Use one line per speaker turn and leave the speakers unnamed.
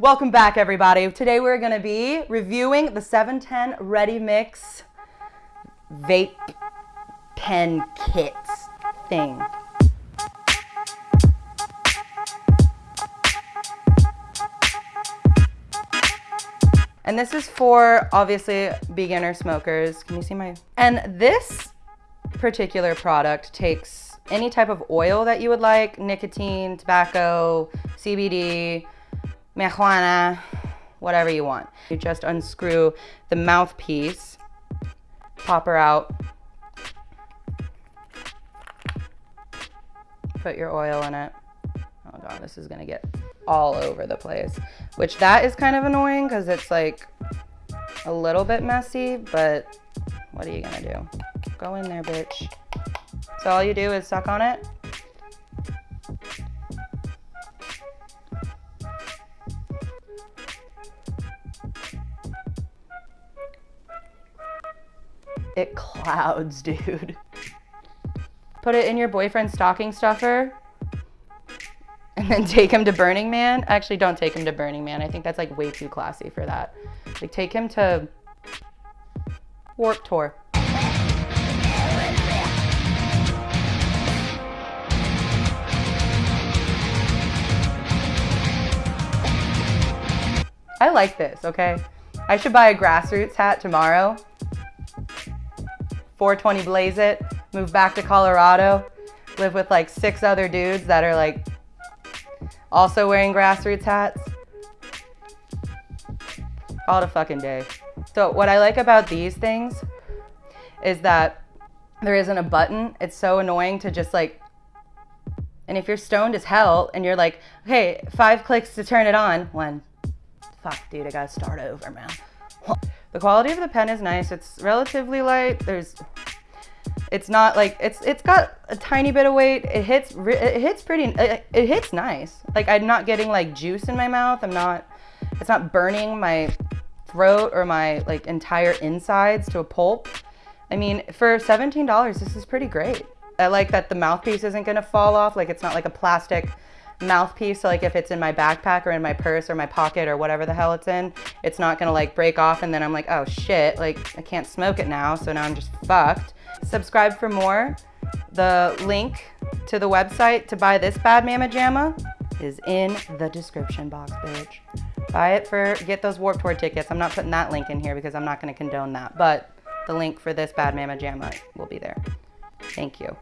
Welcome back everybody. Today we're gonna be reviewing the 710 Ready Mix vape pen kits thing. And this is for obviously beginner smokers. Can you see my? And this particular product takes any type of oil that you would like, nicotine, tobacco, CBD, marijuana, whatever you want. You just unscrew the mouthpiece, pop her out, put your oil in it. Oh god, this is gonna get all over the place. Which that is kind of annoying because it's like a little bit messy, but what are you gonna do? Go in there, bitch. So all you do is suck on it. It clouds, dude. Put it in your boyfriend's stocking stuffer and then take him to Burning Man. Actually, don't take him to Burning Man. I think that's like way too classy for that. Like take him to Warped Tour. I like this, okay? I should buy a grassroots hat tomorrow. 420 blaze it, move back to Colorado, live with like six other dudes that are like also wearing grassroots hats. All the fucking day. So what I like about these things is that there isn't a button. It's so annoying to just like, and if you're stoned as hell and you're like, okay, five clicks to turn it on, one, fuck dude, I gotta start over, man. The quality of the pen is nice. It's relatively light. There's, it's not like, it's it's got a tiny bit of weight. It hits, it hits pretty, it, it hits nice. Like I'm not getting like juice in my mouth. I'm not, it's not burning my throat or my like entire insides to a pulp. I mean, for $17, this is pretty great. I like that the mouthpiece isn't gonna fall off. Like it's not like a plastic mouthpiece. So like if it's in my backpack or in my purse or my pocket or whatever the hell it's in, it's not gonna like break off and then I'm like, oh shit, like I can't smoke it now. So now I'm just fucked. Subscribe for more. The link to the website to buy this Bad Mama Jamma is in the description box, bitch. Buy it for, get those Warped Tour tickets. I'm not putting that link in here because I'm not gonna condone that, but the link for this Bad Mama Jamma will be there. Thank you.